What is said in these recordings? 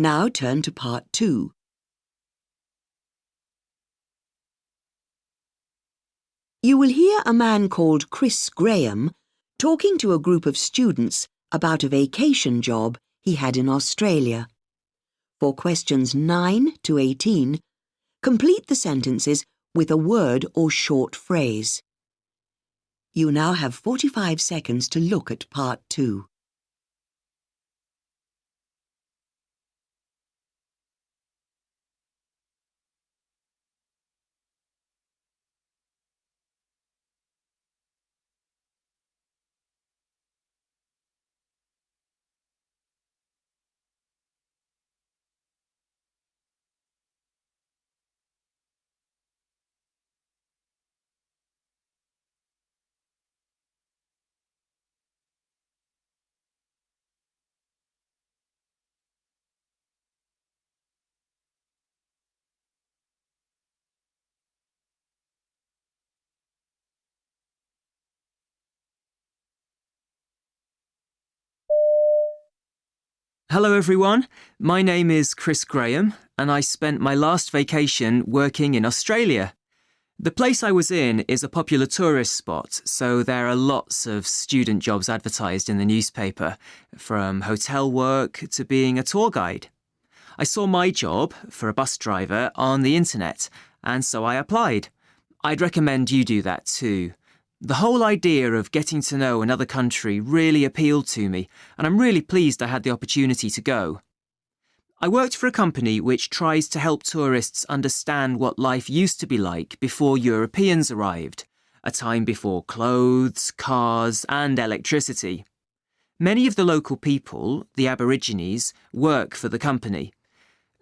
Now turn to part two. You will hear a man called Chris Graham talking to a group of students about a vacation job he had in Australia. For questions 9 to 18, complete the sentences with a word or short phrase. You now have 45 seconds to look at part 2. Hello, everyone. My name is Chris Graham, and I spent my last vacation working in Australia. The place I was in is a popular tourist spot, so there are lots of student jobs advertised in the newspaper, from hotel work to being a tour guide. I saw my job for a bus driver on the internet, and so I applied. I'd recommend you do that too. The whole idea of getting to know another country really appealed to me, and I'm really pleased I had the opportunity to go. I worked for a company which tries to help tourists understand what life used to be like before Europeans arrived, a time before clothes, cars, and electricity. Many of the local people, the Aborigines, work for the company.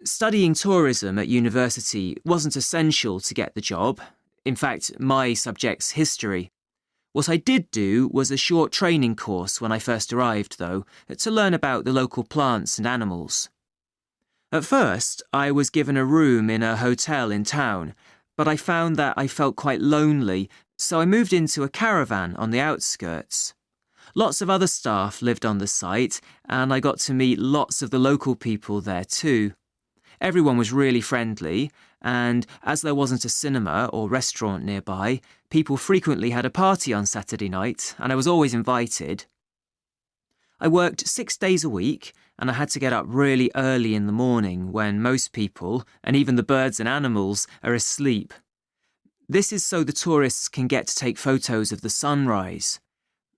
Studying tourism at university wasn't essential to get the job. In fact, my subject's history. What I did do was a short training course when I first arrived, though, to learn about the local plants and animals. At first, I was given a room in a hotel in town, but I found that I felt quite lonely, so I moved into a caravan on the outskirts. Lots of other staff lived on the site, and I got to meet lots of the local people there too. Everyone was really friendly, and as there wasn't a cinema or restaurant nearby, people frequently had a party on Saturday night, and I was always invited. I worked six days a week, and I had to get up really early in the morning when most people, and even the birds and animals, are asleep. This is so the tourists can get to take photos of the sunrise.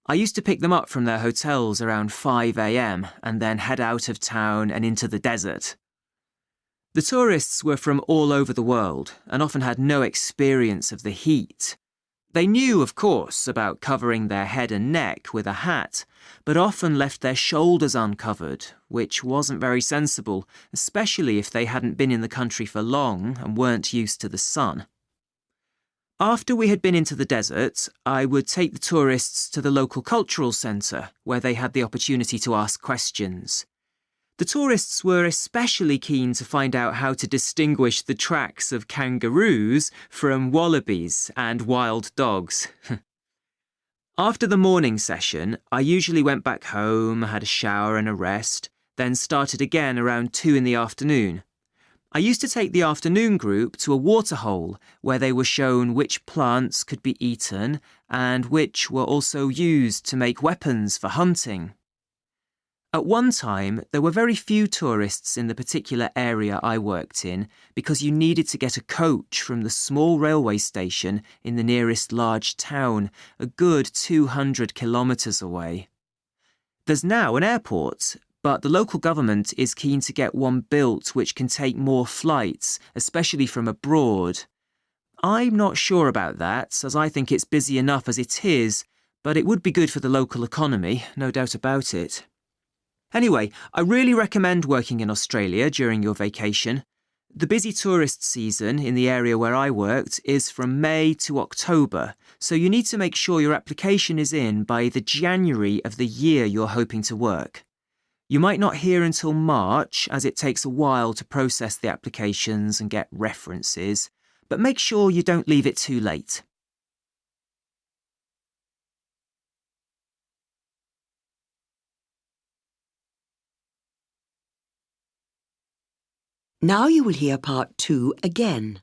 I used to pick them up from their hotels around 5am and then head out of town and into the desert. The tourists were from all over the world and often had no experience of the heat. They knew, of course, about covering their head and neck with a hat, but often left their shoulders uncovered, which wasn't very sensible, especially if they hadn't been in the country for long and weren't used to the sun. After we had been into the desert, I would take the tourists to the local cultural centre, where they had the opportunity to ask questions. The tourists were especially keen to find out how to distinguish the tracks of kangaroos from wallabies and wild dogs. After the morning session, I usually went back home, had a shower and a rest, then started again around 2 in the afternoon. I used to take the afternoon group to a waterhole where they were shown which plants could be eaten and which were also used to make weapons for hunting. At one time, there were very few tourists in the particular area I worked in because you needed to get a coach from the small railway station in the nearest large town, a good 200 kilometres away. There's now an airport, but the local government is keen to get one built which can take more flights, especially from abroad. I'm not sure about that, as I think it's busy enough as it is, but it would be good for the local economy, no doubt about it. Anyway, I really recommend working in Australia during your vacation. The busy tourist season in the area where I worked is from May to October, so you need to make sure your application is in by the January of the year you're hoping to work. You might not hear until March, as it takes a while to process the applications and get references, but make sure you don't leave it too late. Now you will hear part two again.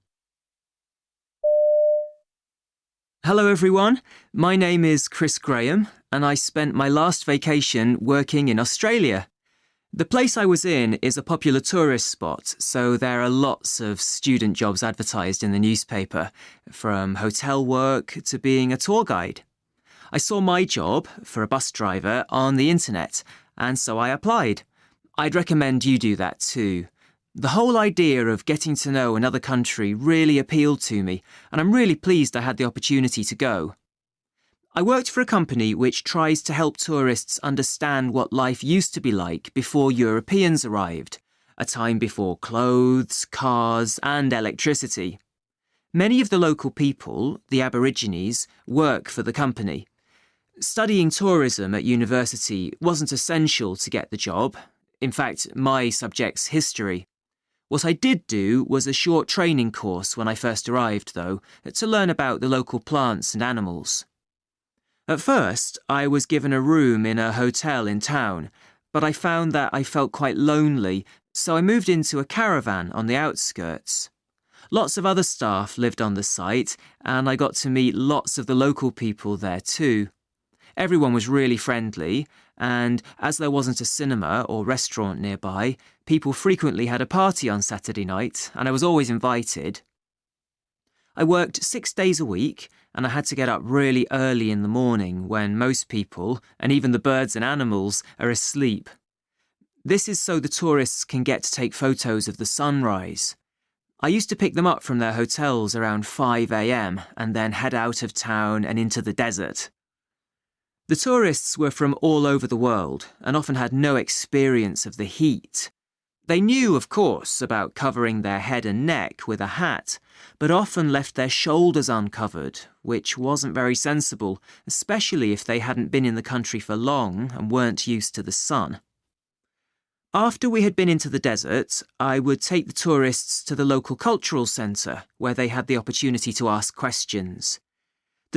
Hello everyone, my name is Chris Graham and I spent my last vacation working in Australia. The place I was in is a popular tourist spot, so there are lots of student jobs advertised in the newspaper, from hotel work to being a tour guide. I saw my job, for a bus driver, on the internet, and so I applied. I'd recommend you do that too. The whole idea of getting to know another country really appealed to me, and I'm really pleased I had the opportunity to go. I worked for a company which tries to help tourists understand what life used to be like before Europeans arrived, a time before clothes, cars, and electricity. Many of the local people, the Aborigines, work for the company. Studying tourism at university wasn't essential to get the job. In fact, my subject's history. What I did do was a short training course when I first arrived, though, to learn about the local plants and animals. At first, I was given a room in a hotel in town, but I found that I felt quite lonely, so I moved into a caravan on the outskirts. Lots of other staff lived on the site, and I got to meet lots of the local people there too. Everyone was really friendly, and as there wasn't a cinema or restaurant nearby, people frequently had a party on Saturday night, and I was always invited. I worked six days a week, and I had to get up really early in the morning when most people, and even the birds and animals, are asleep. This is so the tourists can get to take photos of the sunrise. I used to pick them up from their hotels around 5am and then head out of town and into the desert. The tourists were from all over the world and often had no experience of the heat. They knew, of course, about covering their head and neck with a hat, but often left their shoulders uncovered, which wasn't very sensible, especially if they hadn't been in the country for long and weren't used to the sun. After we had been into the desert, I would take the tourists to the local cultural centre, where they had the opportunity to ask questions.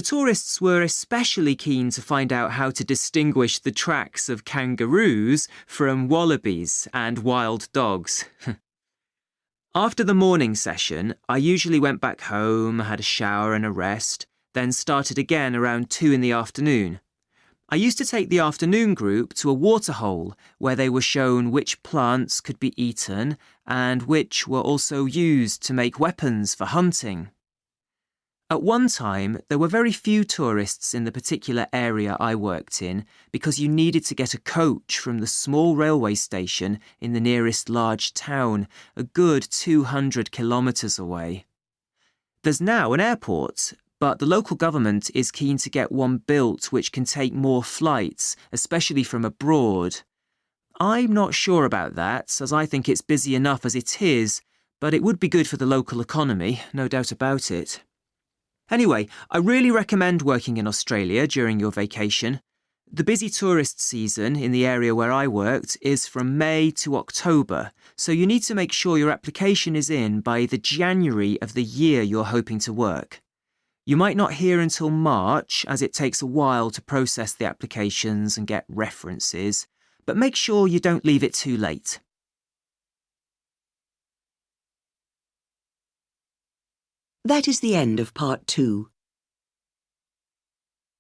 The tourists were especially keen to find out how to distinguish the tracks of kangaroos from wallabies and wild dogs. After the morning session, I usually went back home, had a shower and a rest, then started again around 2 in the afternoon. I used to take the afternoon group to a waterhole where they were shown which plants could be eaten and which were also used to make weapons for hunting. At one time, there were very few tourists in the particular area I worked in because you needed to get a coach from the small railway station in the nearest large town, a good 200 kilometres away. There's now an airport, but the local government is keen to get one built which can take more flights, especially from abroad. I'm not sure about that, as I think it's busy enough as it is, but it would be good for the local economy, no doubt about it. Anyway, I really recommend working in Australia during your vacation. The busy tourist season in the area where I worked is from May to October, so you need to make sure your application is in by the January of the year you're hoping to work. You might not hear until March, as it takes a while to process the applications and get references, but make sure you don't leave it too late. That is the end of part two.